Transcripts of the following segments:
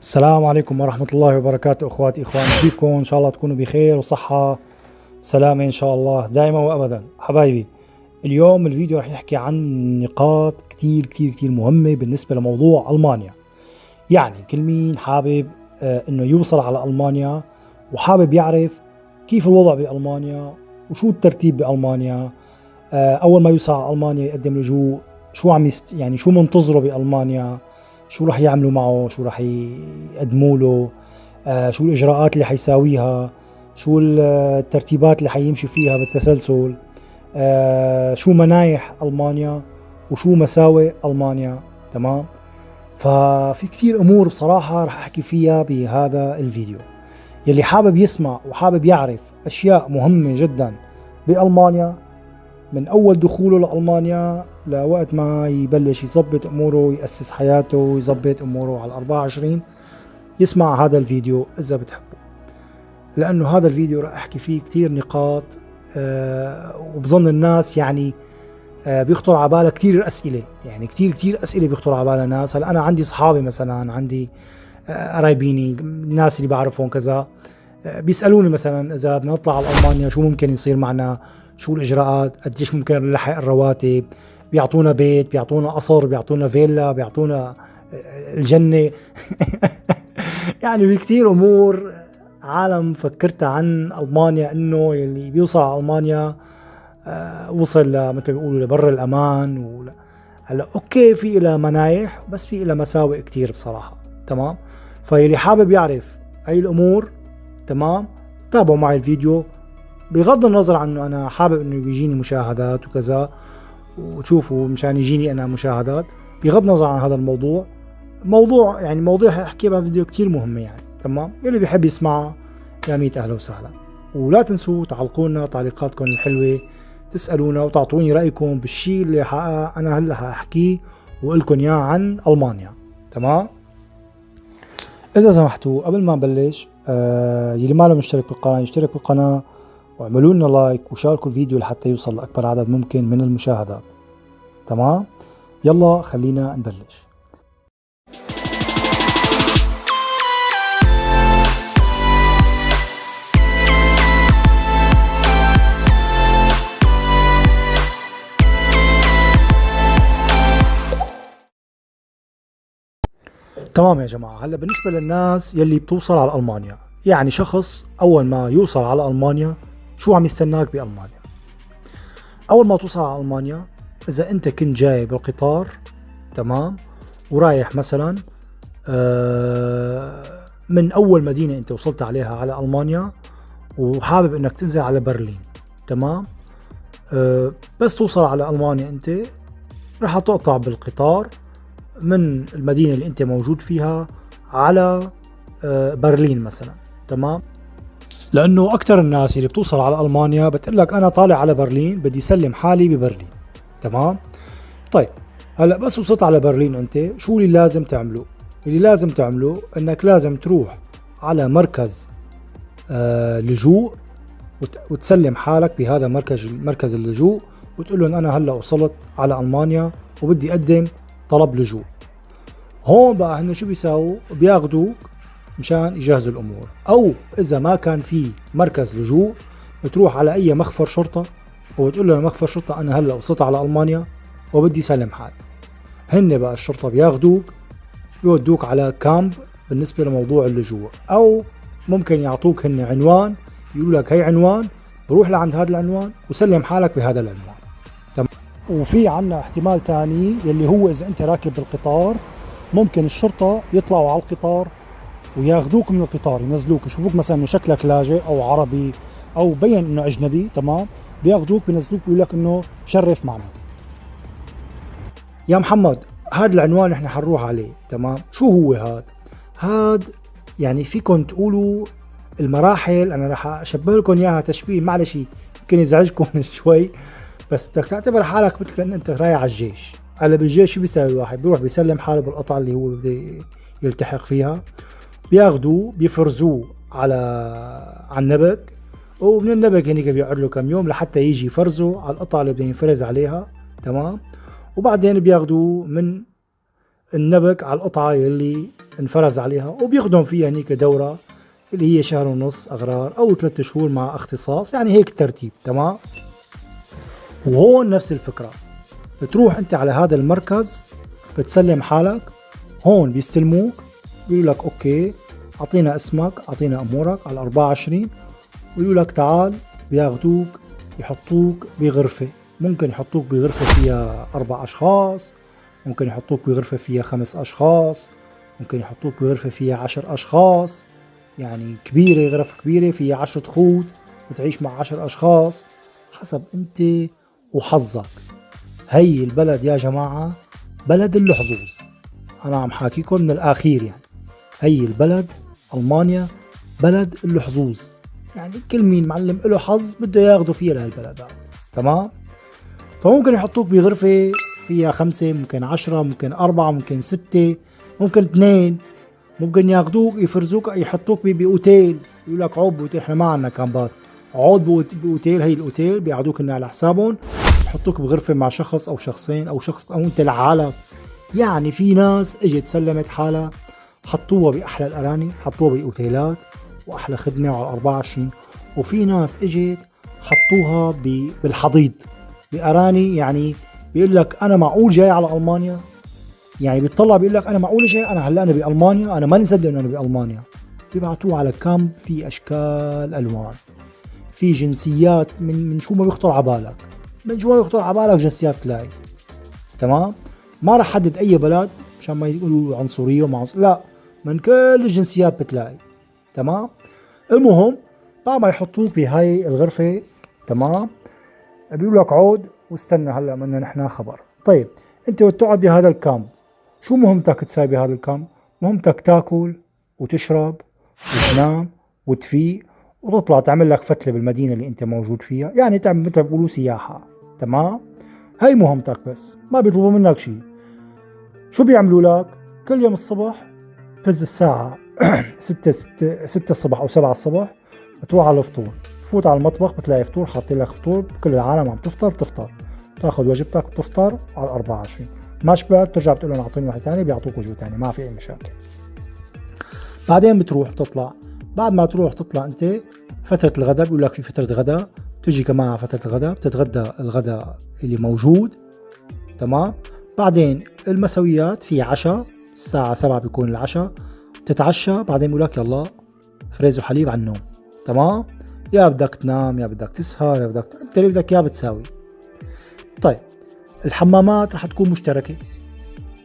السلام عليكم ورحمة الله وبركاته أخواتي إخواني. كيفكم؟ إن شاء الله تكونوا بخير وصحة وسلامة إن شاء الله دائما وابدا. حبايبي اليوم الفيديو رح يحكي عن نقاط كتير كتير كتير مهمة بالنسبة لموضوع ألمانيا. يعني كل مين حابب آه إنه يوصل على ألمانيا وحابب يعرف كيف الوضع بألمانيا وشو الترتيب بألمانيا. آه أول ما يوصل على ألمانيا يقدم لجوء شو عم يست يعني شو منتظره بألمانيا. شو رح يعملوا معه؟ شو رح يقدموا له؟ آه شو الإجراءات اللي حيساويها؟ شو الترتيبات اللي حيمشي فيها بالتسلسل؟ آه شو منايح ألمانيا وشو مساوئ ألمانيا؟ تمام؟ ففي كثير أمور بصراحة رح أحكي فيها بهذا الفيديو. يلي حابب يسمع وحابب يعرف أشياء مهمة جدا بألمانيا من أول دخوله لألمانيا لوقت ما يبلش يظبط أموره ويأسس حياته ويظبط أموره على 24 يسمع هذا الفيديو إذا بتحبه. لأنه هذا الفيديو راح أحكي فيه كثير نقاط أه وبظن الناس يعني أه بيخطر على بالها كثير أسئلة. يعني كثير كثير أسئلة بيخطر على بالها الناس هلأ أنا عندي اصحابي مثلا عندي آه، قرايبيني الناس اللي بعرفهم كذا آه، بيسألوني مثلا إذا بدنا نطلع على ألمانيا شو ممكن يصير معنا؟ شو الإجراءات؟ قديش ممكن نلحق الرواتب؟ بيعطونا بيت بيعطونا قصر بيعطونا فيلا بيعطونا آه، الجنة. يعني في كثير أمور عالم فكرتها عن ألمانيا إنه يلي بيوصل على ألمانيا آه وصل مثل ما بيقولوا لبر الأمان. ولا هلأ أوكي في لها منايح بس في لها مساوئ كثير بصراحة. تمام؟ فيلي حابب يعرف اي الأمور تمام؟ تابعوا معي الفيديو. بغض النظر عن انه أنا حابب إنه يجيني مشاهدات وكذا وتشوفوا مشان يجيني أنا مشاهدات. بغض النظر عن هذا الموضوع موضوع يعني مواضيع حاحكي بها فيديو كتير مهمة يعني تمام؟ يلي بيحب يسمعها يا ميت أهلا وسهلا. ولا تنسوا تعلقوا لنا تعليقاتكم الحلوة تسألونا وتعطوني رأيكم بالشيء اللي أنا هلأ حاحكيه واقول لكم إياه عن ألمانيا تمام؟ إذا سمحتوا قبل ما نبلش آه يلي ما له مشترك بالقناة يشترك بالقناة واعملوا لنا لايك وشاركوا الفيديو لحتى يوصل لأكبر عدد ممكن من المشاهدات. تمام؟ يلا خلينا نبلش. تمام يا جماعة هلا بالنسبة للناس يلي بتوصل على ألمانيا. يعني شخص أول ما يوصل على ألمانيا شو عم يستناك بألمانيا؟ أول ما توصل على ألمانيا إذا أنت كنت جاي بالقطار تمام؟ ورايح مثلا آه، من أول مدينة أنت وصلت عليها على ألمانيا وحابب أنك تنزل على برلين تمام؟ آه، بس توصل على ألمانيا أنت رح تقطع بالقطار من المدينة اللي أنت موجود فيها على آه، برلين مثلا تمام؟ لأنه أكثر الناس اللي بتوصل على ألمانيا بتقول لك أنا طالع على برلين بدي سلم حالي ببرلين. تمام؟ طيب هلأ بس وصلت على برلين أنت شو اللي لازم تعمله؟ اللي لازم تعمله إنك لازم تروح على مركز آه لجوء وتسلم حالك بهذا مركز مركز اللجوء وتقول لهم أنا هلأ وصلت على ألمانيا وبدي أقدم طلب لجوء. هون بقى هن شو بيساووا؟ بياخذوك مشان يجهزوا الأمور. أو إذا ما كان في مركز لجوء بتروح على أي مخفر شرطة وبتقول له مخفر شرطة أنا هلأ وصلت على ألمانيا وبدي سلم حالي. هن بقى الشرطة بياخذوك بيودوك على كامب بالنسبة لموضوع اللجوء. أو ممكن يعطوك هن عنوان يقولوا لك هي عنوان بروح لعند هذا العنوان وسلم حالك بهذا العنوان. تمام وفي عنا احتمال ثاني يلي هو إذا أنت راكب بالقطار ممكن الشرطة يطلعوا على القطار وياخذوك من القطار ينزلوك يشوفوك مثلا إنه شكلك لاجئ أو عربي أو بين إنه أجنبي تمام؟ بياخذوك بينزلوك بيقول لك إنه شرف معنا. يا محمد هذا العنوان إحنا حنروح عليه تمام؟ شو هو هذا هذا يعني فيكم تقولوا المراحل أنا راح أشبه لكم إياها تشبيه معلش يمكن يزعجكم شوي بس بدك تعتبر حالك مثل إن أنت رايح على الجيش. هلا بالجيش شو بيساوي واحد؟ بيروح بيسلم حاله بالقطعة اللي هو بده يلتحق فيها. بياخذوه بيفرزوه على على النبك. ومن النبك هنيك بيقعد له كم يوم لحتى يجي فرزه على القطعة اللي بده ينفرز عليها. تمام؟ وبعدين بياخذوه من النبك على القطعة اللي انفرز عليها. وبيخدم فيها هنيك دورة اللي هي شهر ونص أغرار أو ثلاثة شهور مع اختصاص يعني هيك الترتيب تمام؟ وهون نفس الفكرة. بتروح أنت على هذا المركز بتسلم حالك هون بيستلموك. بيقولوا لك okay أعطينا اسمك أعطينا أمورك على 24 ويقولوا لك تعال بياخدوك يحطوك بغرفة. ممكن يحطوك بغرفة فيها أربع أشخاص ممكن يحطوك بغرفة فيها خمس أشخاص ممكن يحطوك بغرفة فيها عشر أشخاص. يعني كبيرة غرف كبيرة فيها عشرة خوت وتعيش مع عشر أشخاص حسب أنت وحظك. هي البلد يا جماعة بلد اللحظوظ. أنا عم حاكيكم من الأخير يعني. هي البلد ألمانيا بلد اللحظوظ يعني كل مين معلم له حظ بده ياخده فيها لهالبلدات تمام؟ فممكن يحطوك بغرفة فيها خمسة ممكن عشرة ممكن أربعة ممكن ستة ممكن اثنين. ممكن ياخذوك يفرزوك يحطوك بأوتيل. يقول لك عود بأوتيل إحنا ما عندنا كامبات. عود بأوتيل هي الأوتيل بيقعدوك على حسابهم. يحطوك بغرفة مع شخص أو شخصين أو شخص أو أنت لحالك يعني في ناس إجت سلمت حالها. حطوها بأحلى الأراني حطوها بأوتيلات وأحلى خدمة على 24 وفي ناس إجت حطوها بالحضيض. بأراني يعني بيقول لك أنا معقول جاي على ألمانيا؟ يعني بيطلع بيقول لك أنا معقول شيء أنا هلأ أنا بألمانيا أنا ماني مصدق انه أنا بألمانيا. بيبعتوه على كامب في أشكال ألوان. في جنسيات من من شو ما بيخطر على بالك. من شو ما بيخطر على بالك جنسيات تلاقي تمام؟ ما راح حدد أي بلد مشان ما يقولوا عنصرية وما عنصرية. لا. من كل الجنسيات بتلاقي تمام؟ المهم بعد ما يحطوك بهاي الغرفة تمام؟ بيقول لك عود واستنى هلأ بدنا نحن خبر. طيب أنت وتقعد بهذا الكامب شو مهمتك تساوي بهذا الكامب؟ مهمتك تاكل وتشرب وتنام وتفيق وتطلع تعمل لك فتلة بالمدينة اللي أنت موجود فيها يعني تعمل مثل بيقولوا سياحة تمام؟ هاي مهمتك بس ما بيطلبوا منك شيء شو بيعملوا لك؟ كل يوم الصبح بز الساعة ستة ستة ستة الصبح أو سبعة الصبح بتروح على الفطور. تفوت على المطبخ بتلاقي فطور حاطين لك فطور كل العالم عم تفطر تفطر. تاخذ وجبتك وتفطر على 24 ما شبعت بترجع بتقول لهم اعطيني واحد ثاني بيعطوك وجبة ثانية ما في أي مشاكل. بعدين بتروح بتطلع. بعد ما تروح تطلع أنت فترة الغداء بيقول لك في فترة غداء تجي كمان على فترة الغداء بتتغدى الغداء اللي موجود. تمام؟ بعدين المسويات في عشاء الساعة سبعة بيكون العشاء. بتتعشى بعدين بيقول لك يلا فريز وحليب على النوم. تمام؟ يا بدك تنام يا بدك تسهر يا بدك انت اللي بدك اياه بتساوي. طيب الحمامات رح تكون مشتركة.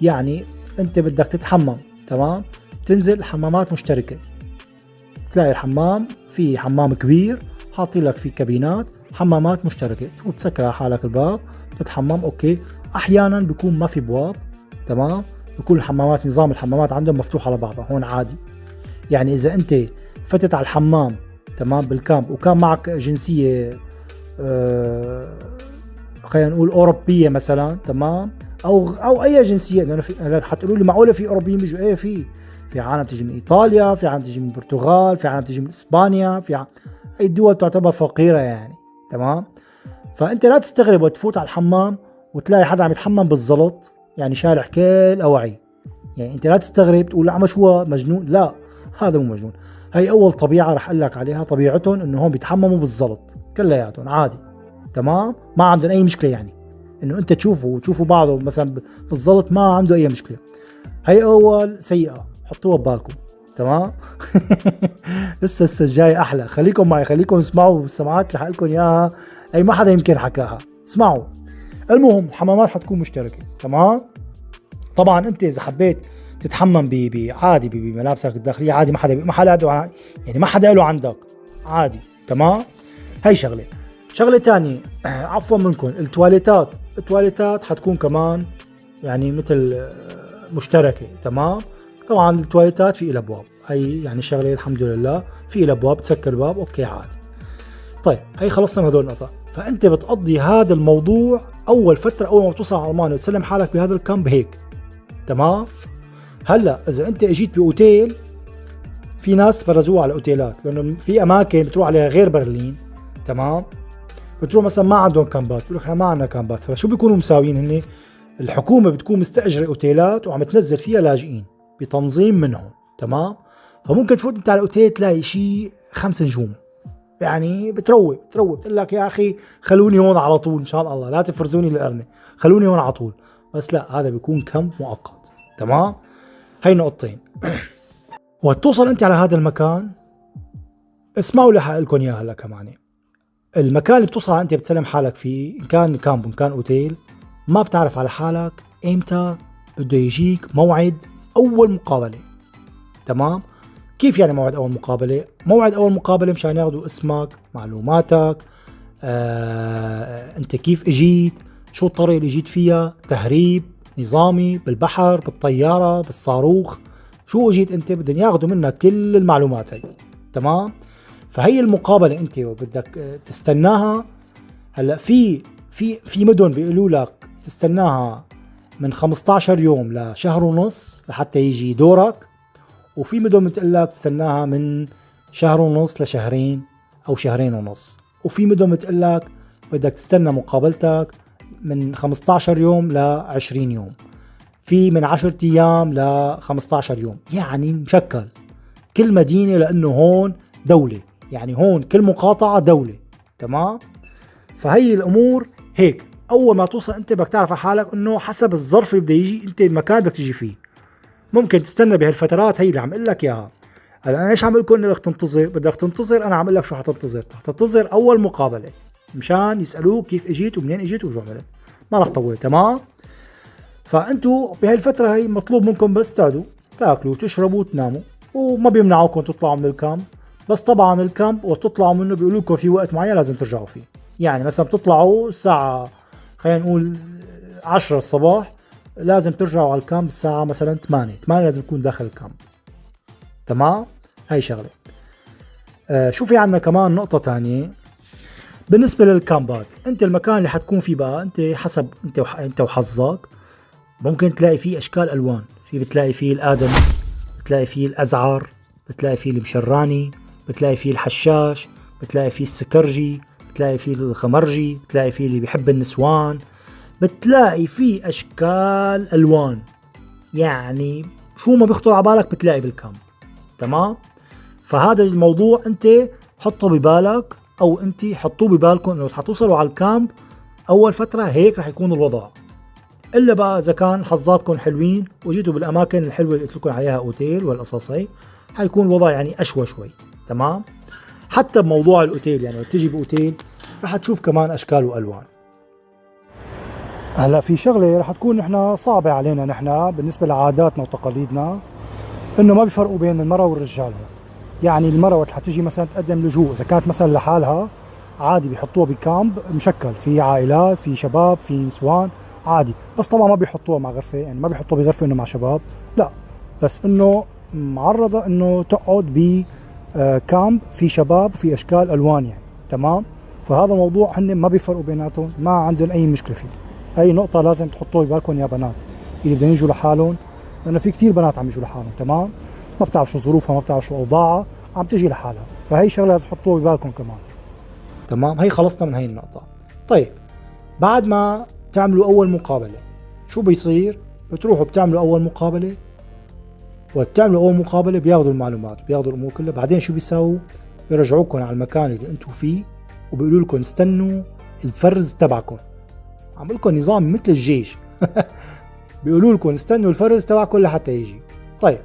يعني انت بدك تتحمم تمام؟ تنزل حمامات مشتركة. تلاقي الحمام في حمام كبير حاطين لك فيه كابينات حمامات مشتركة. وتسكر على حالك الباب تتحمم أوكي. أحيانا بيكون ما في بواب تمام؟ بيكون الحمامات نظام الحمامات عندهم مفتوح على بعضها هون عادي. يعني إذا أنت فتت على الحمام تمام بالكامب وكان معك جنسية آه خلينا نقول أوروبية مثلا تمام أو أو أي جنسية لأنه في حتقولوا لي معقولة في أوروبيين بيجوا؟ إيه في في عالم تيجي من إيطاليا في عالم تيجي من البرتغال في عالم تيجي من إسبانيا في أي دول تعتبر فقيرة يعني تمام. فأنت لا تستغرب وتفوت على الحمام وتلاقي حدا عم يتحمم بالزلط. يعني شارح كل اواعي يعني أنت لا تستغرب تقول عم شو مجنون؟ لا هذا مو مجنون. هي أول طبيعة رح أقول لك عليها طبيعتهم إنه هون بيتحمموا بالزلط كلياتهم عادي. تمام؟ ما عندهم أي مشكلة يعني. إنه أنت تشوفه وتشوفوا بعضه مثلا بالضبط ما عنده أي مشكلة. هي أول سيئة حطوها ببالكم. تمام؟ لسه لسه الجاي أحلى. خليكم معي خليكم اسمعوا السماعات اللي لكم إياها. أي ما حدا يمكن حكاها. اسمعوا. المهم الحمامات حتكون مشتركة تمام؟ طبعا أنت إذا حبيت تتحمم بعادي بملابسك الداخلية عادي ما حدا ما حدا يعني ما حدا له عندك عادي تمام؟ هي شغلة. شغلة تانية عفوا منكم التواليتات التواليتات حتكون كمان يعني مثل آه، مشتركة تمام؟ طبعا التواليتات في لها أبواب هي يعني شغلة الحمد لله في لها أبواب تسكر الباب okay عادي. طيب هي خلصنا من هدول النقطة فأنت بتقضي هذا الموضوع أول فترة أول ما بتوصل على ألمانيا وتسلم حالك بهذا الكامب هيك. تمام؟ هلأ إذا أنت إجيت بأوتيل في ناس فرزوها على الاوتيلات لأنه في أماكن بتروح عليها غير برلين. تمام؟ بتروح مثلا ما عندهم كامبات بيقول إحنا ما عندنا كامبات. فشو بيكونوا مساويين هن الحكومة بتكون مستأجرة أوتيلات وعم تنزل فيها لاجئين بتنظيم منهم. تمام؟ فممكن تفوت أنت على الاوتيل تلاقي شيء خمس نجوم. يعني بتروق بتروق. بتقول لك يا أخي خلوني هون على طول إن شاء الله. لا تفرزوني القرنه خلوني هون على طول. بس لا هذا بيكون كم مؤقت. تمام؟ هي نقطتين. وقت توصل أنت على هذا المكان. اسمعوا لي حقلكم اياها هلا كمان. المكان اللي بتوصل أنت بتسلم حالك فيه إن كان كامب إن كان أوتيل ما بتعرف على حالك إمتى بده يجيك موعد أول مقابلة. تمام؟ كيف يعني موعد أول مقابلة؟ موعد أول مقابلة مشان ياخذوا اسمك معلوماتك آه، أنت كيف إجيت؟ شو الطريقة اللي إجيت فيها؟ تهريب نظامي بالبحر بالطيارة بالصاروخ. شو إجيت أنت؟ بدهم ياخذوا منك كل المعلومات هي. تمام؟ فهي المقابلة أنت بدك تستناها. هلأ في في في مدن بيقولوا لك تستناها من 15 يوم لشهر ونص لحتى يجي دورك. وفي مدن بتقول لك تستناها من شهر ونص لشهرين أو شهرين ونص. وفي مدن بتقول لك بدك تستنى مقابلتك من 15 يوم ل 20 يوم. في من 10 أيام ل 15 يوم. يعني مشكل. كل مدينة لأنه هون دولة. يعني هون كل مقاطعة دولة. تمام؟ فهي الأمور هيك. أول ما توصل أنت بدك تعرف حالك إنه حسب الظرف اللي بده يجي أنت المكان بدك تجي فيه. ممكن تستنى بهالفترات هي اللي عم أقول لك إياها. هلا أنا إيش عم لكم إنه بدك تنتظر؟ بدك تنتظر أنا عم أقول لك شو حتنتظر. حتنتظر أول مقابلة مشان يسألوك كيف إجيت ومنين إجيت وشو عملت. ما راح تطول تمام؟ فأنتوا بهالفترة هي مطلوب منكم بس تقعدوا تاكلوا وتشربوا وتناموا وما بيمنعوكم تطلعوا من الكامب. بس طبعا الكامب وتطلعوا منه بيقولوا لكم في وقت معين لازم ترجعوا فيه. يعني مثلا بتطلعوا الساعة خلينا نقول 10 الصباح لازم ترجعوا على الكامب الساعة مثلا 8 8 لازم يكون داخل الكامب. تمام؟ هاي شغلة. آه شو في عندنا كمان؟ نقطة تانية بالنسبة للكامبات أنت المكان اللي حتكون فيه بقى أنت حسب أنت وح... أنت وحظك ممكن تلاقي فيه أشكال ألوان. في بتلاقي فيه الادمي بتلاقي فيه الأزعر بتلاقي فيه المشراني بتلاقي فيه الحشاش بتلاقي فيه السكرجي بتلاقي فيه الخمرجي بتلاقي فيه اللي بيحب النسوان. بتلاقي فيه أشكال ألوان. يعني شو ما بيخطر على بالك بتلاقي بالكامب تمام؟ فهذا الموضوع أنت حطه ببالك أو أنت حطوه ببالكم إنه حتوصلوا على الكامب. أول فترة هيك رح يكون الوضع. إلا بقى إذا كان حظاتكم حلوين وجيتوا بالأماكن الحلوة اللي قلت لكم عليها أوتيل والقصص هي حيكون الوضع يعني أشوى شوي. تمام؟ حتى بموضوع الأوتيل يعني لو تجي بأوتيل رح تشوف كمان أشكال وألوان. هلا في شغلة رح تكون نحن صعبة علينا نحن بالنسبة لعاداتنا وتقاليدنا إنه ما بيفرقوا بين المرأة والرجال. يعني المرأة وقت حتجي مثلا تقدم لجوء إذا كانت مثلا لحالها عادي بيحطوها بكامب مشكل. في عائلات في شباب في نسوان عادي. بس طبعا ما بيحطوها مع غرفة يعني ما بيحطوها بغرفة إنه مع شباب لا. بس إنه معرضة إنه تقعد ب كامب في شباب وفي أشكال ألوان يعني. تمام؟ فهذا الموضوع هن ما بيفرقوا بيناتهم ما عندهم أي مشكلة فيه. هاي نقطة لازم تحطوها ببالكم يا بنات. اللي بدهم يجوا لحالهم لأنه في كتير بنات عم يجوا لحالهم تمام؟ ما بتعرف شو ظروفها ما بتعرف شو أوضاعها عم تجي لحالها. فهي شغلة لازم تحطوها ببالكم كمان. تمام؟ هي خلصنا من هي النقطة. طيب بعد ما تعملوا أول مقابلة شو بيصير؟ بتروحوا بتعملوا أول مقابلة؟ وتعملوا أول مقابلة بياخذوا المعلومات بياخذوا الأمور كلها. بعدين شو بيساووا؟ بيرجعوكم على المكان اللي أنتم فيه وبيقولوا لكم استنوا الفرز تبعكم. عم لكم نظام مثل الجيش. بيقولوا لكم استنوا الفرز تبعكم لحتى يجي. طيب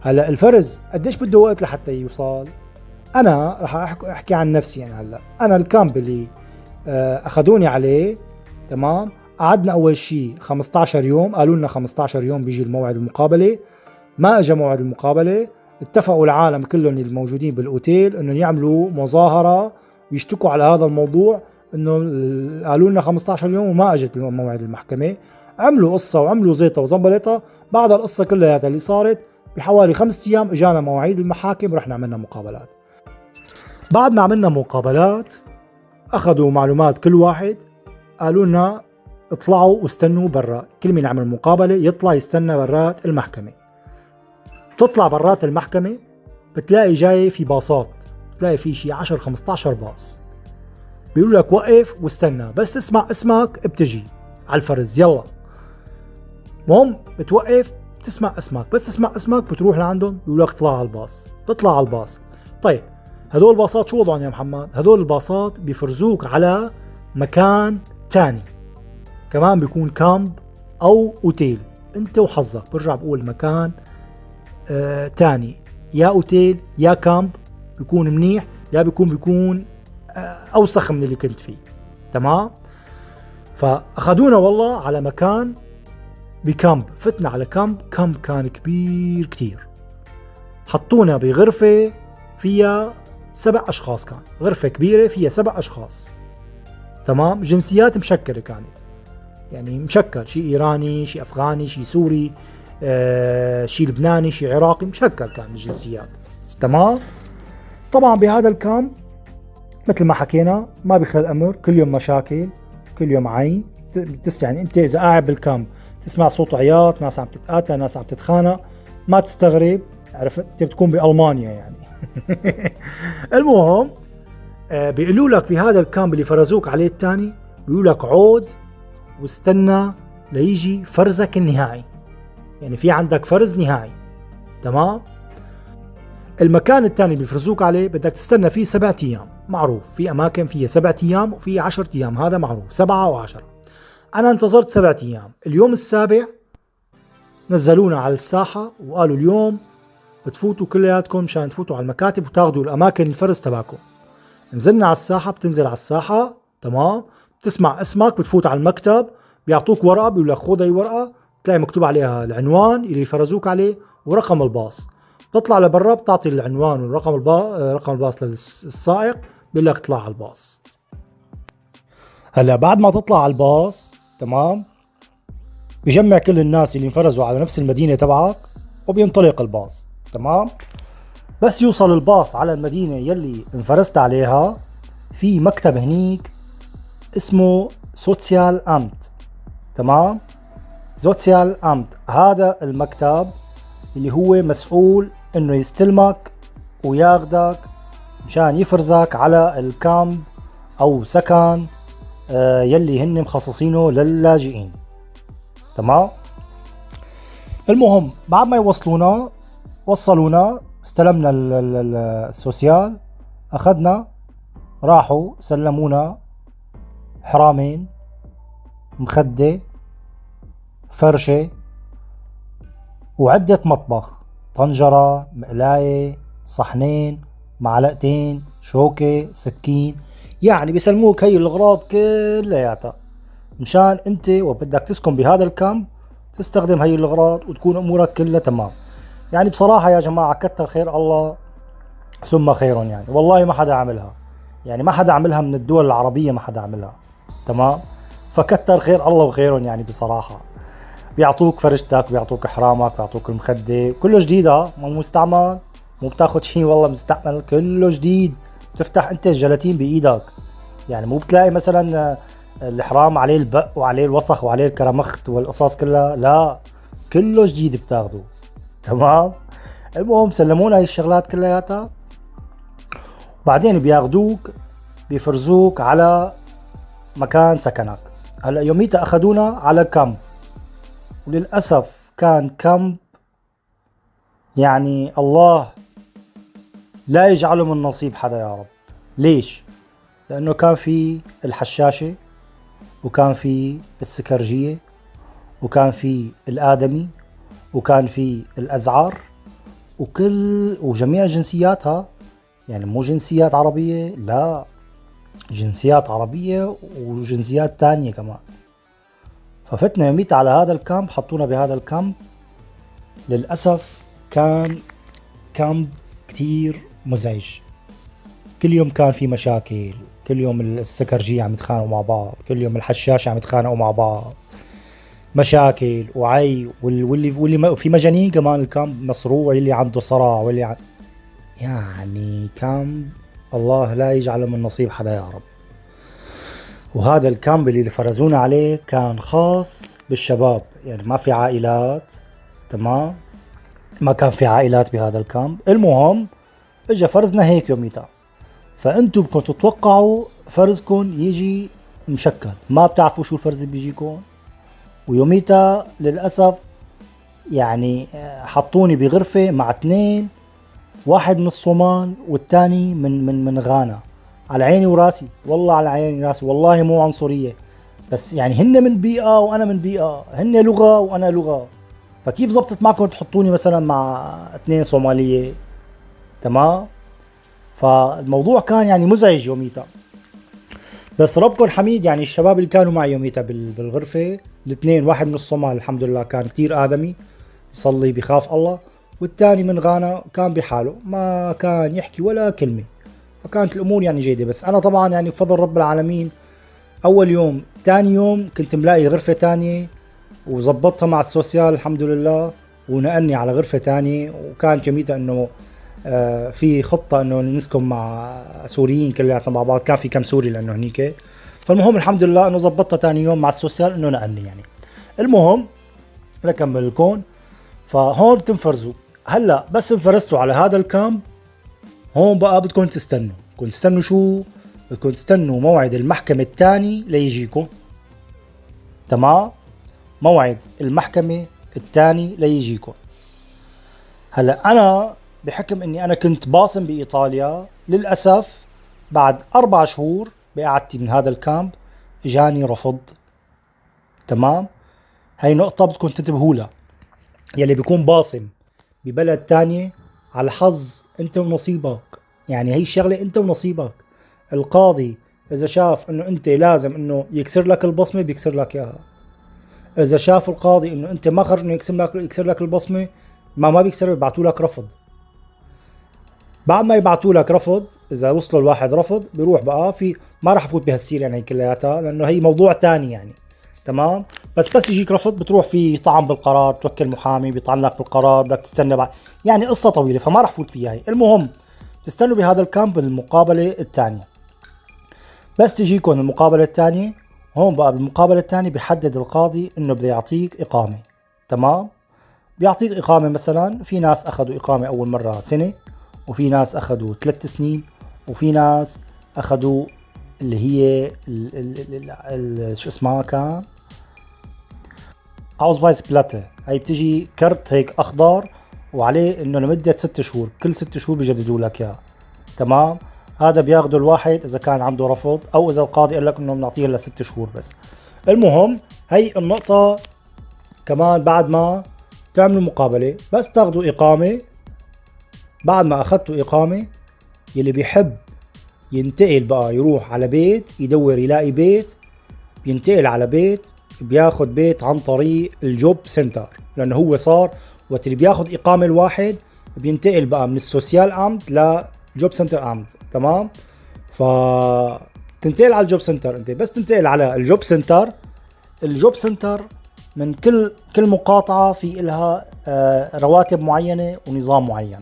هلا الفرز قديش بده وقت لحتى يوصل؟ أنا رح أحكي عن نفسي يعني هلا. أنا الكامب اللي آه، أخذوني عليه تمام؟ قعدنا أول شيء 15 يوم قالوا لنا 15 يوم بيجي الموعد المقابلة. ما اجى موعد المقابلة اتفقوا العالم كلهم الموجودين بالأوتيل انه يعملوا مظاهرة ويشتكوا على هذا الموضوع إنه قالوا لنا 15 يوم وما أجت موعد المحكمة. عملوا قصة وعملوا زيطة وزنبلطة. بعد القصة كلها اللي صارت بحوالي خمسة أيام إجانا مواعيد المحاكم ورحنا عملنا مقابلات. بعد ما عملنا مقابلات أخذوا معلومات كل واحد. قالوا لنا اطلعوا واستنوا برا. كل مين عمل مقابلة يطلع يستنى برات المحكمة. تطلع برات المحكمة بتلاقي جاي في باصات بتلاقي في شي 10 15 باص. بيقولوا لك وقف واستنى بس تسمع اسمك بتجي على الفرز يلا. المهم بتوقف بتسمع اسمك بس تسمع اسمك بتروح لعندهم بيقول لك اطلع على الباص. بتطلع على الباص. طيب هدول الباصات شو وضعهم يا محمد؟ هدول الباصات بيفرزوك على مكان تاني. كمان بيكون كامب أو أوتيل. أنت وحظك برجع بقول مكان آه تاني. يا أوتيل يا كامب بيكون منيح. يا بيكون بيكون أوسخ من اللي كنت فيه. تمام؟ فأخذونا والله على مكان بكامب فتنا على كامب كامب كان كبير كتير. حطونا بغرفة فيها سبع أشخاص كان. غرفة كبيرة فيها سبع أشخاص. تمام؟ جنسيات مشكلة كانت. يعني مشكل. شيء إيراني شيء أفغاني شيء سوري آه شيء لبناني شيء عراقي مشكل كان الجنسيات. تمام؟ طبعا بهذا ال Camp مثل ما حكينا ما بيخلى الأمر كل يوم مشاكل كل يوم عين. يعني أنت إذا قاعد بال Camp تسمع صوت عياط ناس عم تتقاتل ناس عم تتخانق ما تستغرب. عرفت أنت بتكون بألمانيا يعني. المهم آه، بيقولوا لك بهذا الكامب اللي فرزوك عليه الثاني بيقولوا لك عود واستنى ليجي فرزك النهائي. يعني في عندك فرز نهائي. تمام؟ المكان الثاني اللي بيفرزوك عليه بدك تستنى فيه سبعة أيام. معروف. في أماكن فيها سبعة أيام وفي عشرة أيام هذا معروف سبعة وعشرة أنا انتظرت سبعة أيام. اليوم السابع نزلونا على الساحة وقالوا اليوم بتفوتوا كلياتكم مشان تفوتوا على المكاتب وتاخذوا الأماكن الفرز تبعكم. نزلنا على الساحة بتنزل على الساحة تمام؟ بتسمع اسمك بتفوت على المكتب بيعطوك ورقة بيقول لك خذ هي ورقة بتلاقي مكتوب عليها العنوان اللي فرزوك عليه ورقم الباص. بتطلع لبرا بتعطي العنوان ورقم الباص رقم الباص للسائق بيقول لك اطلع على الباص. هلا بعد ما تطلع على الباص تمام؟ بجمع كل الناس اللي انفرزوا على نفس المدينة تبعك وبينطلق الباص تمام؟ بس يوصل الباص على المدينة يلي انفرزت عليها في مكتب هنيك اسمه سوتيال أمت تمام؟ سوتيال أمت هذا المكتب اللي هو مسؤول إنه يستلمك وياخدك مشان يفرزك على الكامب أو سكن آه، يلي هن مخصصينه للاجئين. تمام؟ المهم بعد ما يوصلونا وصلونا استلمنا السوسيال أخذنا راحوا سلمونا حرامين مخدة فرشة وعدة مطبخ. طنجرة مقلاية صحنين معلقتين شوكة سكين. يعني بيسلموك هي الأغراض كلياتها. مشان أنت وبدك تسكن بهذا الكامب تستخدم هي الأغراض وتكون أمورك كلها تمام. يعني بصراحة يا جماعة كتر خير الله ثم خير يعني. والله ما حدا عملها. يعني ما حدا عملها من الدول العربية ما حدا عملها. تمام؟ فكتر خير الله وخيرهم يعني بصراحة. بيعطوك فرشتك بيعطوك حرامك بيعطوك المخدة كله جديد ها مو مستعمل مو بتاخد شيء والله مستعمل كله جديد. بتفتح أنت الجلاتين بإيدك. يعني مو بتلاقي مثلا الحرام عليه البق وعليه الوسخ وعليه الكرمخت والقصص كلها لا كله جديد بتاخده. تمام؟ المهم سلمونا هاي الشغلات كلياتها. بعدين بياخدوك بيفرزوك على مكان سكنك. هلأ يوميتها أخذونا على كامب. وللأسف كان كامب يعني الله لا يجعله من نصيب حدا يا رب. ليش؟ لأنه كان في الحشاشة وكان في السكرجية وكان في الآدمي وكان في الازعر وكل وجميع جنسياتها يعني مو جنسيات عربية لا جنسيات عربية وجنسيات تانية كمان. ففتنا يوميت على هذا الكامب حطونا بهذا الكامب. للأسف كان كامب كتير مزعج. كل يوم كان في مشاكل كل يوم السكرجية عم يتخانقوا مع بعض كل يوم الحشاشة عم يتخانقوا مع بعض. مشاكل وعي واللي واللي في مجانين كمان ال Camp مصروع اللي عنده صرع واللي ع... يعني Camp الله لا يجعله من نصيب حدا يا رب. وهذا ال Camp اللي فرزونا عليه كان خاص بالشباب. يعني ما في عائلات تمام؟ ما كان في عائلات بهذا ال Camp. المهم اجى فرزنا هيك يوميتها. فانتم بدكم تتوقعوا فرزكم يجي مشكل. ما بتعرفوا شو الفرز اللي بيجيكم. ويوميتا للأسف يعني آه، حطوني بغرفة مع اثنين واحد من الصومال والثاني من من من غانا. على عيني وراسي. والله على عيني وراسي والله مو عنصرية. بس يعني هن من بيئة وأنا من بيئة. هن لغة وأنا لغة. فكيف زبطت معكم تحطوني مثلا مع اثنين صومالية؟ تمام؟ فالموضوع كان يعني مزعج يوميتا بس ربكم حميد يعني الشباب اللي كانوا معي يوميتا بالغرفة الاثنين واحد من الصومال الحمد لله كان كتير آدمي يصلي بخاف الله والثاني من غانا كان بحاله ما كان يحكي ولا كلمة. فكانت الأمور يعني جيدة. بس أنا طبعا يعني بفضل رب العالمين أول يوم ثاني يوم كنت ملاقي غرفة ثانية وظبطتها مع السوسيال الحمد لله ونقلني على غرفة ثانية وكانت جميلة إنه آه في خطة إنه نسكن مع سوريين كلياتنا مع بعض. كان في كم سوري لأنه هنيك. فالمهم الحمد لله إنه ظبطتها ثاني يوم مع ال Sozial إنه نقلني يعني. المهم لكمل لكون. فهون تنفرزوا. هلأ بس انفرزتوا على هذا ال Camp. هون بقى بدكم تستنوا. بدكم تستنوا شو؟ بدكم تستنوا موعد المحكمة الثاني ليجيكم. تمام؟ موعد المحكمة الثاني ليجيكم. هلأ أنا بحكم إني أنا كنت باصم بإيطاليا للأسف بعد أربع شهور بقعدتي من هذا الكامب اجاني رفض. تمام؟ هاي نقطة بدكم تنتبهوا لها. يلي بيكون باصم ببلد تانية على حظ انت ونصيبك. يعني هي الشغلة انت ونصيبك. القاضي إذا شاف إنه أنت لازم إنه يكسر لك البصمة بيكسر لك إياها. إذا شاف القاضي إنه أنت ما خرج إنه يكسر لك يكسر لك البصمة ما ما بيكسر بيبعتوا لك رفض. بعد ما يبعتوا لك رفض إذا وصلوا الواحد رفض بيروح بقى في ما راح افوت بهالسيرة يعني كلياتها لأنه هي موضوع تاني يعني. تمام؟ بس بس يجيك رفض بتروح في طعن بالقرار بتوكل محامي بيطعن لك بالقرار بدك تستنى بعد. يعني قصة طويلة فما راح فوت فيها هي. المهم تستنوا بهذا ال Camp المقابله الثانية. بس تجيكم المقابلة الثانية. هون بقى بالمقابلة الثانية بيحدد القاضي إنه بده يعطيك إقامة. تمام؟ بيعطيك إقامة مثلا في ناس أخذوا إقامة أول مرة سنة وفي ناس أخذوا ثلاث سنين وفي ناس أخذوا اللي هي شو اسمها كان؟ weiße Blatt هي بتجي كرت هيك اخضر وعليه إنه لمدة ست شهور. كل ست شهور بيجددوا لك اياه تمام؟ هذا بياخذه الواحد إذا كان عنده رفض أو إذا القاضي قال لك إنه بنعطيه لست شهور بس. المهم هي النقطة كمان بعد ما تعملوا مقابلة. بس تاخذوا إقامة. بعد ما أخذتوا إقامة يلي بيحب ينتقل بقى يروح على بيت يدور يلاقي بيت بينتقل على بيت بياخد بيت عن طريق ال Jobcenter لأنه هو صار وقت اللي بياخد إقامة الواحد بينتقل بقى من ال Sozialamt ل Jobcenter Amt تمام؟ ف تنتقل على ال Jobcenter أنت بس تنتقل على ال Jobcenter. ال Jobcenter من كل كل مقاطعة في لها آه، رواتب معينة ونظام معين.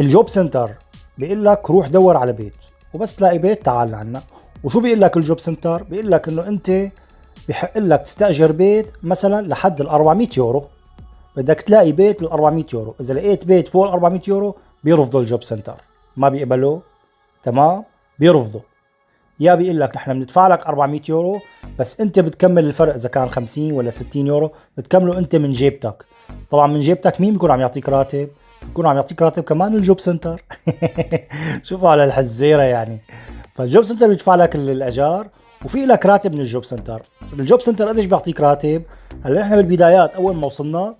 ال Jobcenter بيقول لك روح دور على بيت وبس تلاقي بيت تعال لعنا. وشو بيقول لك ال Jobcenter؟ بيقول لك إنه أنت بحق لك تستأجر بيت مثلا لحد ال 400 يورو. بدك تلاقي بيت ل 400 يورو. إذا لقيت بيت فوق ال 400 يورو بيرفضوا ال Jobcenter. ما بيقبلوا تمام؟ بيرفضوا. يا بيقول لك نحن بندفع لك 400 يورو بس أنت بتكمل الفرق إذا كان 50 ولا 60 يورو. بتكمله أنت من جيبتك. طبعا من جيبتك مين بيكون عم يعطيك راتب؟ بيكون عم يعطيك راتب كمان ال Jobcenter. شوفوا على الحزيرة يعني. فال Jobcenter بيدفع لك الاجار وفي لك راتب من ال Jobcenter. ال Jobcenter قديش بيعطيك راتب؟ هلا إحنا بالبدايات أول ما وصلنا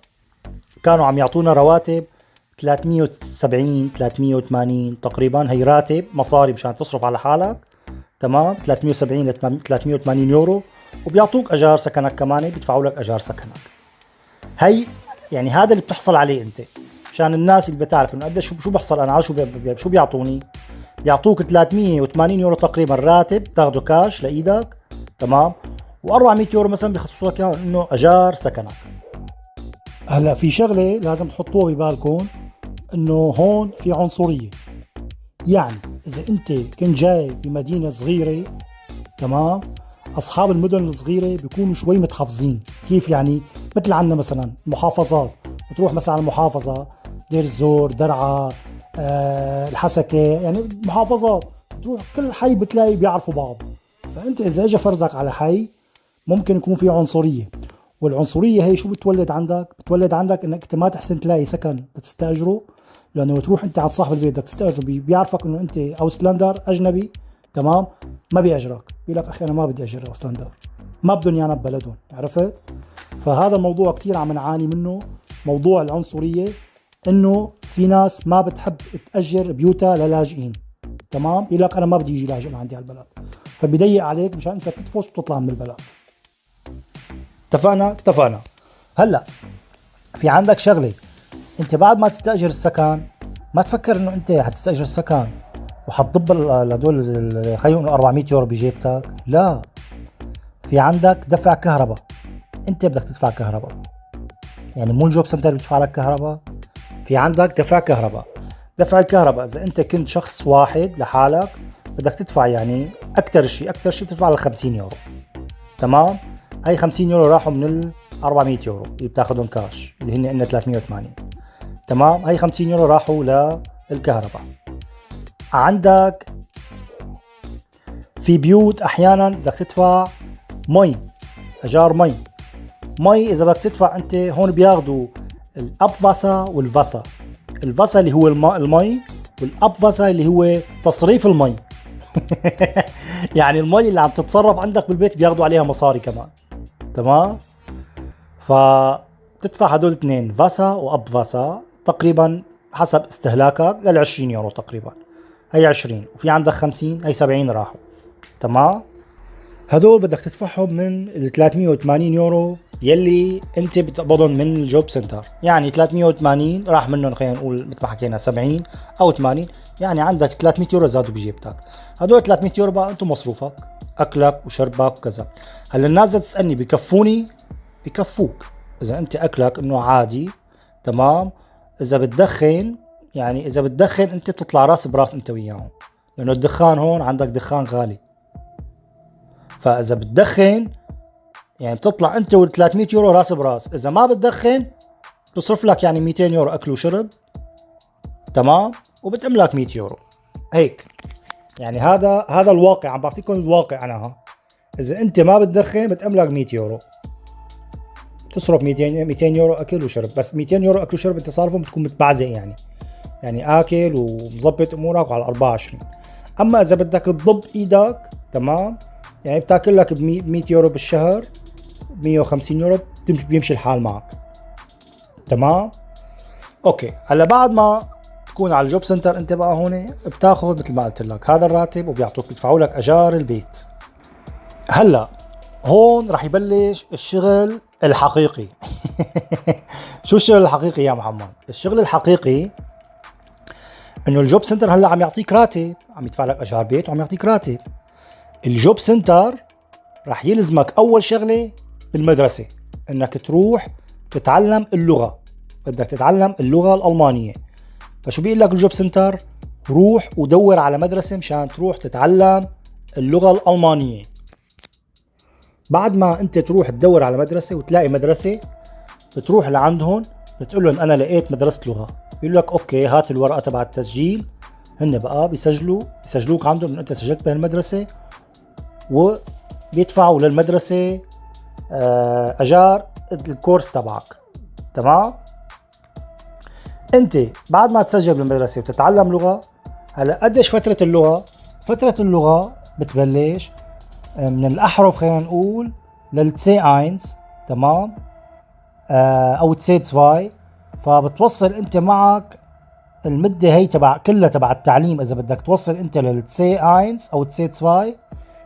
كانوا عم يعطونا رواتب 370 380 تقريبا. هي راتب مصاري مشان تصرف على حالك. تمام؟ 370 ل 380 يورو. وبيعطوك أجار سكنك كمان بيدفعوا لك أجار سكنك. هي يعني هذا اللي بتحصل عليه أنت. مشان الناس اللي بتعرف إنه قديش شو بحصل أنا؟ على شو شو بيعطوني؟ بيعطوك 380 يورو تقريبا راتب تاخده كاش لإيدك. تمام. و400 يورو مثلا بيخصصوا لك إنه أجار سكنك. هلأ في شغلة لازم تحطوها ببالكم إنه هون في عنصرية. يعني إذا أنت كنت جاي بمدينة صغيرة تمام أصحاب المدن الصغيرة بيكونوا شوي متحفظين. كيف يعني؟ مثل عندنا مثلا محافظات بتروح مثلا على المحافظه دير الزور درعا الحسكة يعني محافظات تروح كل حي بتلاقي بيعرفوا بعض. فأنت إذا اجى فرزك على حي ممكن يكون في عنصرية. والعنصرية هي شو بتولد عندك؟ بتولد عندك إنك أنت ما تحسن تلاقي سكن تستاجره لأنه تروح أنت على صاحب البيت بدك تستأجره بيعرفك إنه أنت Ausländer أجنبي تمام؟ ما بيأجرك. بيقول لك أخي أنا ما بدي أجر اوسلندر ما بدهم يانا ببلدهم عرفت؟ فهذا الموضوع كثير عم نعاني منه موضوع العنصرية إنه في ناس ما بتحب تأجر بيوتها للاجئين. تمام؟ يقول لك أنا ما بدي يجي لاجئ لعندي على البلد. فبيضيق عليك مشان أنت تدفش وتطلع من البلد. اتفقنا؟ اتفقنا. هلأ في عندك شغلة. أنت بعد ما تستأجر السكن ما تفكر إنه أنت حتستأجر السكن وحتضب لهدول خلينا نقول 400 يورو بجيبتك؟ لا. في عندك دفع كهرباء. أنت بدك تدفع كهرباء. يعني مو ال Jobcenter بيدفع لك كهرباء. في عندك دفع كهرباء. دفع الكهرباء إذا أنت كنت شخص واحد لحالك بدك تدفع يعني أكثر شيء أكثر شيء بتدفع ل 50 يورو. تمام؟ هاي 50 يورو راحوا من ال 400 يورو اللي بتاخذهم كاش اللي هن عندنا 380 تمام؟ هاي 50 يورو راحوا للكهرباء. عندك في بيوت أحيانا بدك تدفع مي أجار مي. مي إذا بدك تدفع أنت هون بياخذوا ال Abwasser وال Wasser ال Wasser اللي هو المي وال Abwasser اللي هو تصريف المي. يعني المي اللي عم تتصرف عندك بالبيت بياخذوا عليها مصاري كمان. تمام؟ فتدفع هدول الاثنين فاسا واب فاسا تقريبا حسب استهلاكك لل 20 يورو تقريبا. هي 20 وفي عندك 50 هي 70 راحوا. تمام؟ هدول بدك تدفعهم من ال 380 يورو يلي انت بتقبضهم من الجوب سنتر. يعني 380 راح منهم خلينا نقول مثل ما حكينا 70 أو 80 يعني عندك 300 يورو زادوا بجيبتك. هدول 300 يورو بقى أنتم مصروفك. أكلك وشربك وكذا. هلا الناس تسألني بكفوني؟ بكفوك. إذا أنت أكلك إنه عادي تمام؟ إذا بتدخن يعني إذا بتدخن أنت بتطلع راس براس أنت وياهم. لأنه الدخان هون عندك دخان غالي. فإذا بتدخن يعني بتطلع انت وال 300 يورو راس براس. إذا ما بتدخن بتصرف لك يعني 200 يورو أكل وشرب. تمام؟ وبتم لك 100 يورو. هيك. يعني هذا هذا الواقع. عم بعطيكم الواقع أنا ها. إذا أنت ما بتدخن بتم لك 100 يورو. تصرف 200 200 يورو أكل وشرب. بس 200 يورو أكل وشرب انت صارفهم بتكون متبعزق يعني. يعني آكل ومظبط أمورك على 24 أما إذا بدك تضب إيدك تمام؟ يعني بتاكل لك ب 100 يورو بالشهر. 150 يورو بيمشي الحال معك. تمام؟ okay. هلا بعد ما تكون على ال Jobcenter أنت بقى هون بتاخذ مثل ما قلت لك هذا الراتب وبيعطوك بيدفعوا لك أجار البيت. هلا هون رح يبلش الشغل الحقيقي. شو الشغل الحقيقي يا محمد؟ الشغل الحقيقي إنه ال Jobcenter هلا عم يعطيك راتب عم يدفع لك أجار بيت وعم يعطيك راتب. ال Jobcenter رح يلزمك أول شغلة بالمدرسة إنك تروح تتعلم اللغة. بدك تتعلم اللغة الألمانية. فشو بيقول لك ال Jobcenter؟ روح ودور على مدرسة مشان تروح تتعلم اللغة الألمانية. بعد ما أنت تروح تدور على مدرسة وتلاقي مدرسة بتروح لعندهم بتقول لهم أنا لقيت مدرسة لغة. بيقول لك أوكي هات الورقة تبع التسجيل. هن بقى بيسجلوا بيسجلوك عندهم إنه أنت سجلت بهالمدرسة وبيدفعوا للمدرسة أجار الكورس تبعك. تمام؟ أنت بعد ما تسجل بالمدرسة وتتعلم لغة هلا قديش فترة اللغة؟ فترة اللغة بتبلش آه، من الأحرف خلينا نقول لل C1 تمام؟ آه، أو C2 فبتوصل أنت معك المدة هي تبع كلها تبع التعليم إذا بدك توصل أنت لل C1 أو C2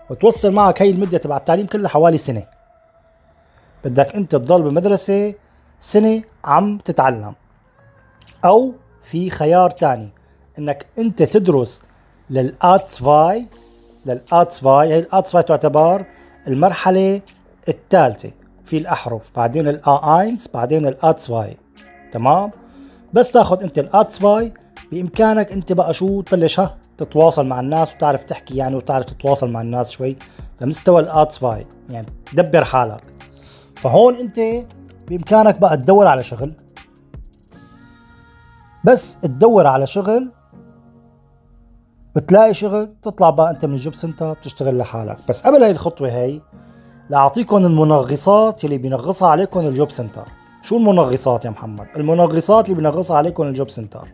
وتوصل معك هي المدة تبع التعليم كلها حوالي سنة. بدك انت تضل بالمدرسة سنة عم تتعلم. أو في خيار تاني إنك انت تدرس للاتسفاي للاتسفاي هي الاتسفاي تعتبر المرحلة الثالثة في الأحرف بعدين ال eins بعدين ال A2 تمام؟ بس تاخذ انت ال A2 بإمكانك انت بقى شو تبلش ها تتواصل مع الناس وتعرف تحكي يعني وتعرف تتواصل مع الناس شوي لمستوى ال A2 يعني دبر حالك. فهون انت بامكانك بقى تدور على شغل. بس تدور على شغل بتلاقي شغل تطلع بقى انت من ال Jobcenter بتشتغل لحالك. بس قبل هاي الخطوة هاي لاعطيكم المنغصات اللي بينغصها عليكم ال Jobcenter شو المنغصات يا محمد؟ المنغصات اللي بينغصها عليكم ال Jobcenter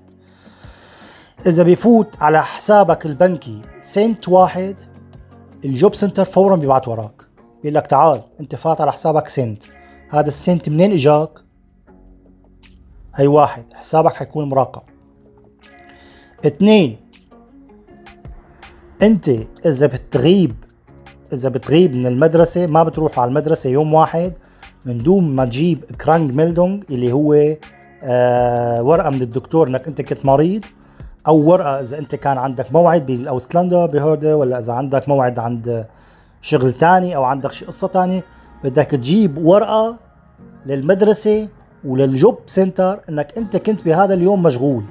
إذا بيفوت على حسابك البنكي سنت واحد ال Jobcenter فورا بيبعت وراك. بيقول لك تعال أنت فات على حسابك سنت. هذا السنت منين إجاك؟ هي واحد حسابك حيكون مراقب اثنين أنت إذا بتغيب إذا بتغيب من المدرسة ما بتروح على المدرسة يوم واحد من دون ما تجيب Krankmeldung اللي هو آه ورقة من الدكتور إنك أنت كنت مريض أو ورقة إذا أنت كان عندك موعد بالاوستلاندا بهوردة ولا إذا عندك موعد عند شغل تاني أو عندك شي قصة تانية بدك تجيب ورقة للمدرسة وللجوب سنتر إنك أنت كنت بهذا اليوم مشغول.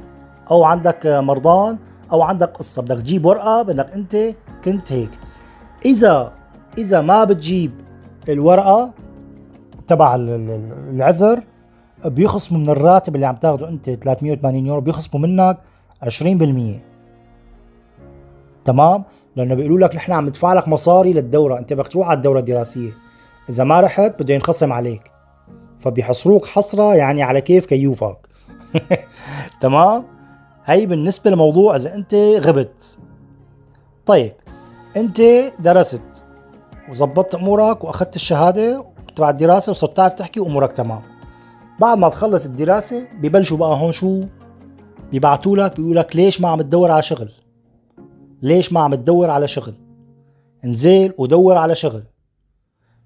أو عندك مرضان أو عندك قصة بدك تجيب ورقة بإنك أنت كنت هيك. إذا إذا ما بتجيب الورقة تبع العذر بيخصموا من الراتب اللي عم تاخده أنت 380 يورو بيخصموا منك 20% تمام؟ لأنه بيقولوا لك نحن عم ندفع لك مصاري للدورة. أنت بدك تروح على الدورة الدراسية. إذا ما رحت بده ينخصم عليك. فبيحصروك حصرة يعني على كيف كيوفك تمام؟ هي بالنسبة لموضوع إذا أنت غبت. طيب أنت درست وظبطت أمورك وأخذت الشهادة تبع الدراسة وصرت تعرف تحكي وأمورك تمام. بعد ما تخلص الدراسة ببلشوا بقى هون شو؟ بيبعتوا لك بيقولوا لك ليش ما عم تدور على شغل. ليش ما عم تدور على شغل؟ انزل ودور على شغل.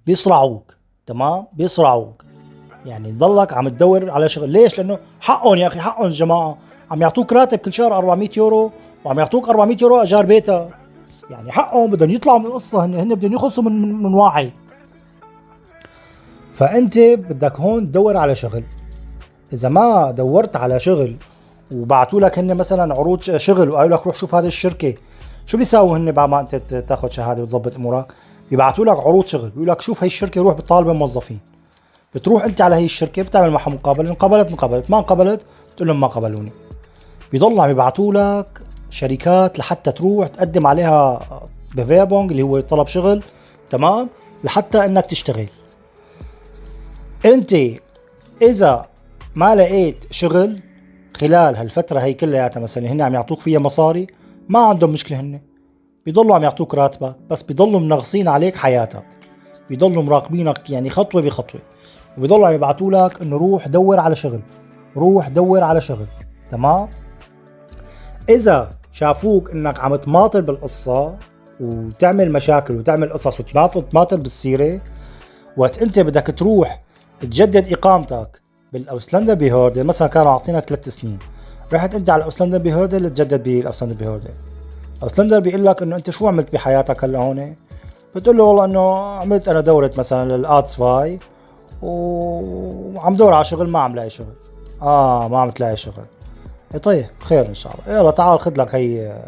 بيصرعوك تمام؟ بيصرعوك. يعني تضلك عم تدور على شغل. ليش؟ لأنه حقهم يا أخي حقهم الجماعه عم يعطوك راتب كل شهر 400 يورو وعم يعطوك 400 يورو أجار بيتها يعني حقهم بدهم يطلعوا من القصة هن هن بدهم يخلصوا من من, من واحد. فأنت بدك هون تدور على شغل. إذا ما دورت على شغل وبعثوا لك هن مثلا عروض شغل وقالوا لك روح شوف هذه الشركة شو بيساووا هن بعد ما انت تاخذ شهادة وتظبط أمورك؟ بيبعثوا لك عروض شغل بيقول لك شوف هي الشركة روح بتطالب موظفين بتروح انت على هي الشركة بتعمل معها مقابلة انقبلت انقبلت ما انقبلت بتقول لهم ما قبلوني. بيضلوا عم يبعثوا لك شركات لحتى تروح تقدم عليها بفيربونج اللي هو طلب شغل تمام؟ لحتى إنك تشتغل. انت إذا ما لقيت شغل خلال هالفترة هي كلياتها مثلا هن عم يعطوك فيها مصاري ما عندهم مشكلة هن بيضلوا عم يعطوك راتبك بس بيضلوا منغصين عليك حياتك. بيضلوا مراقبينك يعني خطوة بخطوة. وبيضلوا عم يبعثوا لك إنه روح دور على شغل. روح دور على شغل. تمام؟ إذا شافوك إنك عم تماطل بالقصة وتعمل مشاكل وتعمل قصص وتماطل بالسيرة وقت أنت بدك تروح تجدد إقامتك بال Ausländerbehörde مثلا كانوا عاطينك ثلاث سنين. رحت انت على ال Ausländerbehörde لتجدد بال Ausländerbehörde ال Ausländer بيقول لك إنه أنت شو عملت بحياتك هلا هون؟ بتقول له والله إنه عملت أنا دورة مثلا لل A2 وعم دور على شغل ما عم لاقي شغل. آه ما عم تلاقي شغل. إيه طيب خير إن شاء الله. يلا تعال خذ لك هي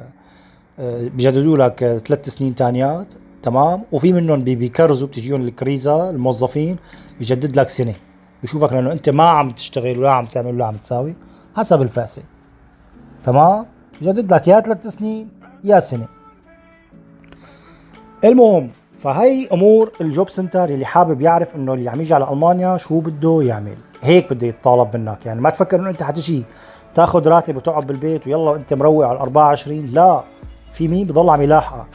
آه، بجددوا لك ثلاث سنين تانيات. تمام؟ وفي منهم بيكرزوا بتجيهم الكريزة الموظفين بجدد لك سنة. بشوفك لأنه أنت ما عم تشتغل ولا عم تعمل ولا عم تساوي حسب الفاسه تمام؟ بجدد لك يا ثلاث سنين يا سنه. المهم فهي امور الجوب سنتر اللي حابب يعرف انه اللي عم يجي على المانيا شو بده يعمل هيك بده يتطالب منك يعني ما تفكر انه انت حتجي تاخذ راتب وتقعد بالبيت ويلا انت مروق على 24 لا في مين بضل عم يلاحقك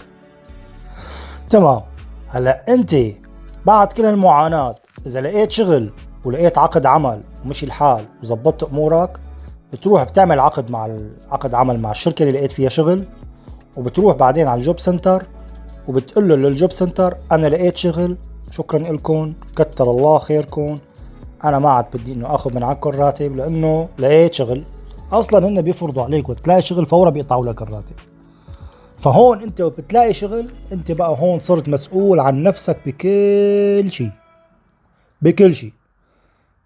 تمام. هلا انت بعد كل هالمعاناه اذا لقيت شغل ولقيت عقد عمل ومشي الحال وظبطت امورك بتروح بتعمل عقد مع عقد عمل مع الشركة اللي لقيت فيها شغل وبتروح بعدين على ال Jobcenter وبتقول له لل Jobcenter أنا لقيت شغل شكرا لكم كتر الله خيركم أنا ما عاد بدي إنه آخذ من عندكم راتب لأنه لقيت شغل. أصلا هن بيفرضوا عليك وتلاقي شغل فورا بيقطعوا لك الراتب. فهون أنت بتلاقي شغل أنت بقى هون صرت مسؤول عن نفسك بكل شيء بكل شيء.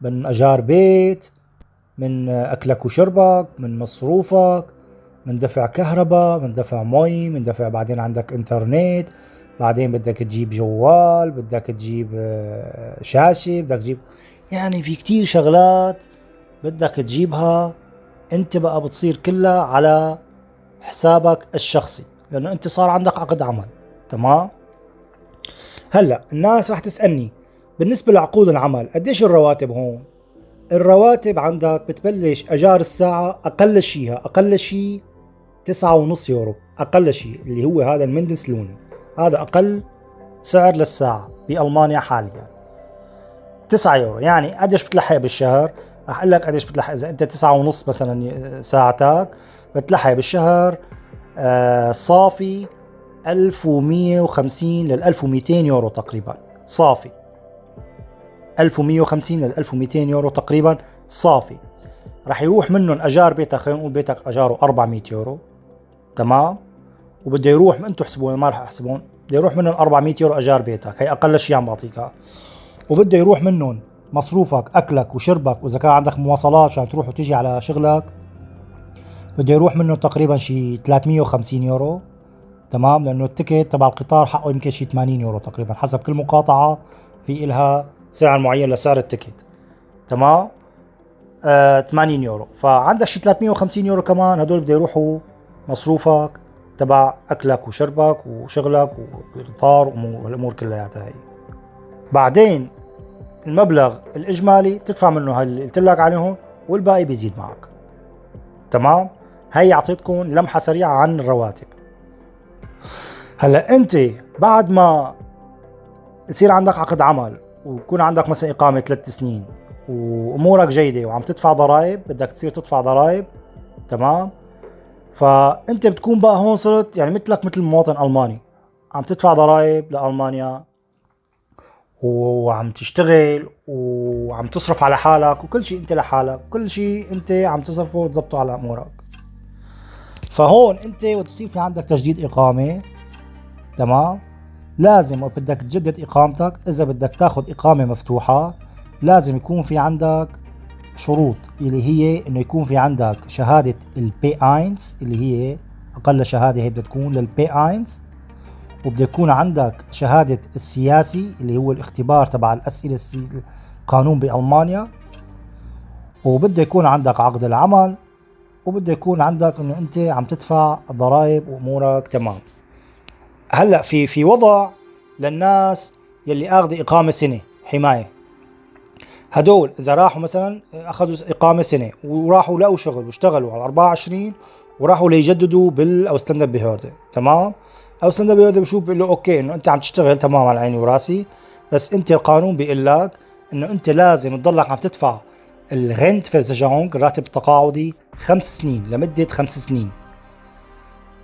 من أجار بيت من أكلك وشربك من مصروفك من دفع كهرباء من دفع مي من دفع بعدين عندك إنترنت بعدين بدك تجيب جوال بدك تجيب آه، شاشة بدك تجيب يعني في كتير شغلات بدك تجيبها أنت بقى بتصير كلها على حسابك الشخصي لأنه أنت صار عندك عقد عمل تمام؟ هلأ الناس رح تسألني بالنسبة لعقود العمل قديش الرواتب هون؟ الرواتب عندك بتبلش أجار الساعة أقل شيء أقل شيء تسعة ونص يورو أقل شيء اللي هو هذا المندسلوني هذا أقل سعر للساعة بألمانيا حاليا. 9 يورو يعني قديش بتلحق بالشهر؟ رح أقول لك قديش بتلحق. إذا أنت تسعة ونص مثلا ساعتك بتلحق بالشهر آه صافي 1150 لل 1200 يورو تقريبا. صافي. 1150 لل 1200 يورو تقريبا صافي. رح يروح منهم أجار بيتك خلينا نقول بيتك أجاره 400 يورو. تمام؟ وبده يروح أنتم احسبون ما رح احسبون بده يروح منهم 400 يورو أجار بيتك. هي أقل شيء عم بعطيك وبده يروح منهم مصروفك أكلك وشربك وإذا كان عندك مواصلات عشان تروح وتيجي على شغلك بده يروح منه تقريبا شي 350 يورو. تمام؟ لأنه ال Ticket تبع القطار حقه يمكن شي 80 يورو تقريبا حسب كل مقاطعة في إلها سعر معين لسعر ال Ticket تمام؟ آه 80 يورو. فعندك شي 350 يورو كمان هدول بده يروحوا مصروفك تبع أكلك وشربك وشغلك والقطار والأمور كلياتها هي بعدين المبلغ الإجمالي بتدفع منه هاي اللي قلت لك عليهم والباقي بيزيد معك. تمام؟ هي اعطيتكم لمحة سريعة عن الرواتب. هلأ أنت بعد ما يصير عندك عقد عمل ويكون عندك مثلا إقامة ثلاث سنين وأمورك جيدة وعم تدفع ضرائب بدك تصير تدفع ضرائب تمام؟ فأنت بتكون بقى هون صرت يعني مثلك مثل مواطن ألماني. عم تدفع ضرائب لألمانيا وعم تشتغل وعم تصرف على حالك وكل شيء أنت لحالك كل شيء أنت عم تصرفه وتظبطه على أمورك. فهون أنت وتصير في عندك تجديد إقامة تمام؟ لازم بدك تجدد إقامتك. إذا بدك تاخذ إقامة مفتوحة لازم يكون في عندك شروط اللي هي إنه يكون في عندك شهادة ال B1 اللي هي أقل شهادة هي بدها تكون لل B1 وبده يكون عندك شهادة السياسي اللي هو الاختبار تبع الأسئلة القانون بألمانيا. وبده يكون عندك عقد العمل. وبده يكون عندك إنه أنت عم تدفع ضرائب وأمورك. تمام. هلأ في في وضع للناس يلي اخذ إقامة سنة حماية. هدول إذا راحوا مثلا أخذوا إقامة سنة وراحوا لقوا شغل واشتغلوا على 24 وراحوا ليجددوا بال Ausländerbehörde تمام؟ Ausländer بيقعد بشوف بيقول له أوكي إنه أنت عم تشتغل تمام على عيني وراسي بس أنت القانون بيقول لك إنه أنت لازم تضلك عم تدفع ال Rentenversicherung الراتب التقاعدي خمس سنين لمدة خمس سنين.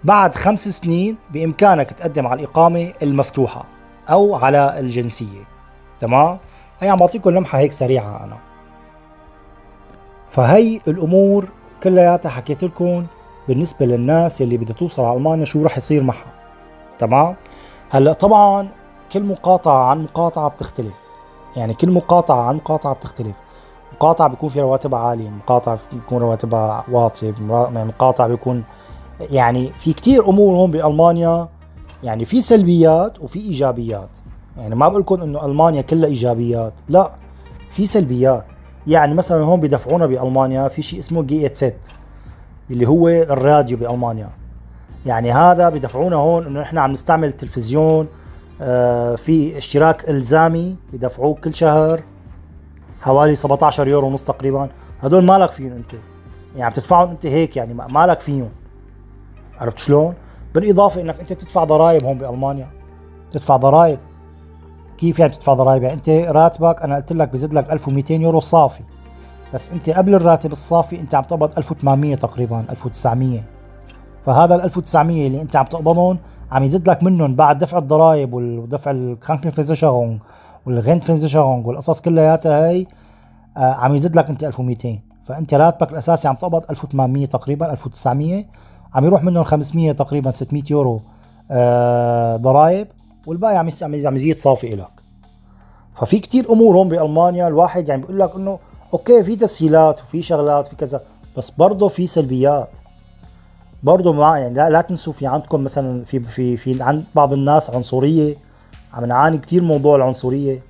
بعد خمس سنين بإمكانك تقدم على الإقامة المفتوحة أو على الجنسية. تمام؟ هي عم بعطيكم لمحة هيك سريعة أنا. فهي الأمور كلياتها حكيت لكم بالنسبة للناس اللي بدها توصل على ألمانيا شو رح يصير معها. تمام؟ هلأ طبعا كل مقاطعة عن مقاطعة بتختلف. يعني كل مقاطعة عن مقاطعة بتختلف. مقاطعة بيكون في رواتبها عالية مقاطعة بيكون رواتبها واطية مقاطعة بيكون يعني في كتير أمور هون بألمانيا يعني في سلبيات وفي إيجابيات. يعني ما بقول لكم إنه ألمانيا كلها إيجابيات لا في سلبيات. يعني مثلا هون بدفعونا بألمانيا في شيء اسمه GEZ اللي هو الراديو بألمانيا. يعني هذا بدفعونا هون إنه إحنا عم نستعمل التلفزيون آه في اشتراك إلزامي بدفعوه كل شهر حوالي 17 يورو ونص تقريبا. هدول مالك فيهم انت يعني عم تدفعهم انت هيك يعني مالك فيهم. عرفت شلون؟ بالإضافة إنك أنت تدفع ضرائب هون بألمانيا. تدفع ضرائب. كيف يعني بتدفع ضرائب؟ يعني أنت راتبك أنا قلت لك بزيد لك 1200 يورو صافي. بس أنت قبل الراتب الصافي أنت عم تقبض 1800 تقريبا 1900 فهذا ال 1900 اللي أنت عم تقبضهم عم يزيد لك منهم بعد دفع الضرائب ودفع ال Krankenversicherung وال Rentenversicherung والقصص كلياتها هي آه عم يزيد لك أنت 1200 فأنت راتبك الأساسي عم تقبض 1800 تقريبا 1900 عم يروح منهم 500 تقريبا 600 يورو آه ضرائب والباقي عم عم يزيد صافي لك ففي كتير أمور هون بألمانيا الواحد يعني بيقول لك إنه أوكي في تسهيلات وفي شغلات في كذا بس برضه في سلبيات. برضه مع يعني لا, لا تنسوا في عندكم مثلا في في في عند بعض الناس عنصرية عم نعاني كثير موضوع العنصرية.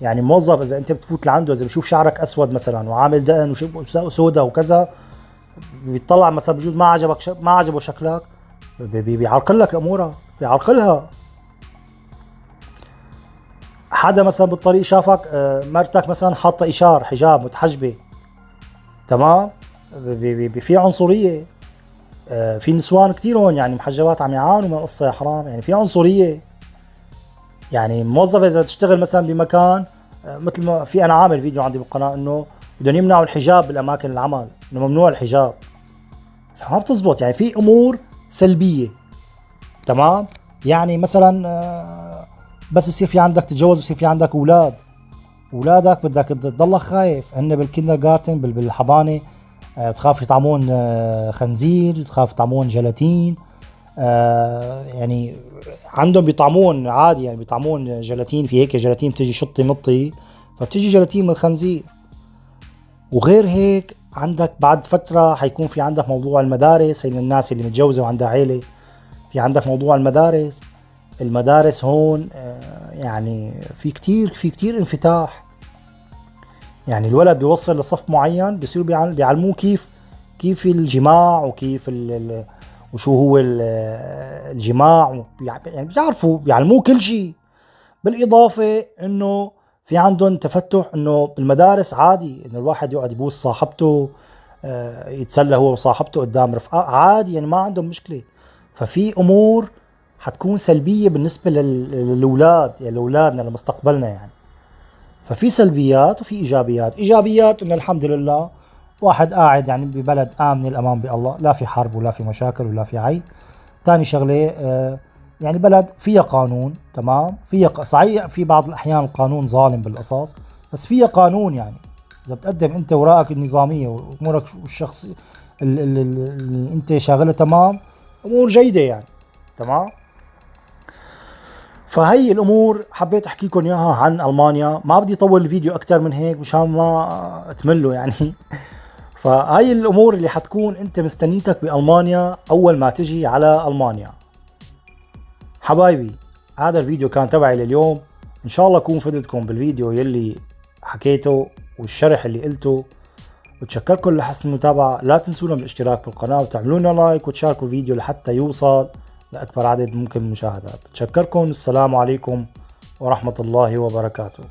يعني موظف إذا أنت بتفوت لعنده إذا بشوف شعرك أسود مثلا وعامل دقن وسودا وكذا بيطلع مثلا بجوز ما عجبك. ما عجبه شكلك بيعرقل لك امورها بيعرقلها حدا مثلا بالطريق شافك آه، مرتك مثلا حاطة إشار حجاب متحجبة. تمام؟ في عنصرية. آه، في نسوان كثير هون يعني محجبات عم يعانوا من القصة يا حرام. يعني في عنصرية. يعني موظفه إذا تشتغل مثلا بمكان آه، مثل ما في أنا عامل فيديو عندي بالقناة إنه بدهم يمنعوا الحجاب بالأماكن العمل إنه ممنوع الحجاب. ما بتزبط يعني في أمور سلبية. تمام؟ يعني مثلا آه، بس يصير في عندك تتجوز ويصير في عندك أولاد. أولادك بدك تضلك خايف. هن بالكندر جارتن بالحضانة آه، بتخاف يطعمون آه، خنزير بتخاف يطعمون جيلاتين يعني عندهم بيطعمون عادي يعني بيطعمون جيلاتين في هيك جيلاتين بتجي شطي مطي فبتجي جيلاتين من الخنزير. وغير هيك عندك بعد فترة حيكون في عندك موضوع المدارس هي الناس اللي متجوزة وعندها عيلة في عندك موضوع المدارس. المدارس هون آه، يعني في كتير في كتير انفتاح. يعني الولد بيوصل لصف معين بيصيروا بيعلموه كيف كيف الجماع وكيف ال وشو هو الجماع. يعني بيعرفوا بيعلموه كل شيء بالإضافة إنه في عندهم تفتح إنه بالمدارس عادي إنه الواحد يقعد يبوس صاحبته آه، يتسلى هو وصاحبته قدام رفقاء عادي يعني ما عندهم مشكلة. ففي أمور حتكون سلبية بالنسبة للأولاد يعني لأولادنا لمستقبلنا يعني. ففي سلبيات وفي إيجابيات. إيجابيات إنه الحمد لله واحد قاعد يعني ببلد آمن الأمان بالله لا في حرب ولا في مشاكل ولا في عيب ثاني شغلة آه يعني بلد فيها قانون تمام؟ فيها صحيح في بعض الأحيان القانون ظالم بالقصص بس فيها قانون يعني. إذا بتقدم أنت وراءك النظامية وأمورك الشخصي اللي أنت شاغلها تمام؟ أمور جيدة يعني تمام؟ فهي الأمور حبيت احكي لكم إياها عن ألمانيا. ما بدي اطول الفيديو أكثر من هيك مشان ما تملوا يعني. فهي الأمور اللي حتكون أنت مستنيتك بألمانيا أول ما تجي على ألمانيا. حبايبي هذا الفيديو كان تبعي لليوم. إن شاء الله أكون فدتكم بالفيديو يلي حكيته والشرح اللي قلته. بتشكركم لحسن المتابعة. لا تنسونا من الاشتراك بالقناة وتعملوا لنا لايك وتشاركوا الفيديو لحتى يوصل لأكبر عدد ممكن من المشاهدات. بتشكركم السلام عليكم ورحمة الله وبركاته.